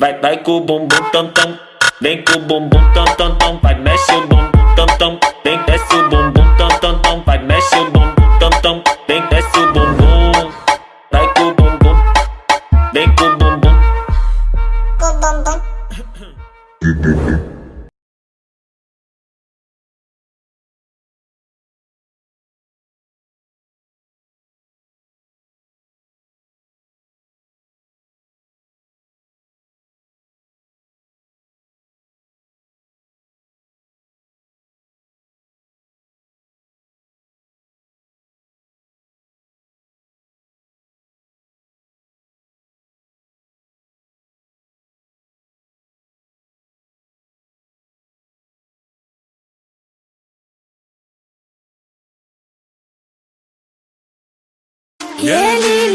vai com o bumbum tam tam. Vem com o bumbum tam tam tam, vai mexe o bumbum tam tam. Vem desce o bumbum 夜里。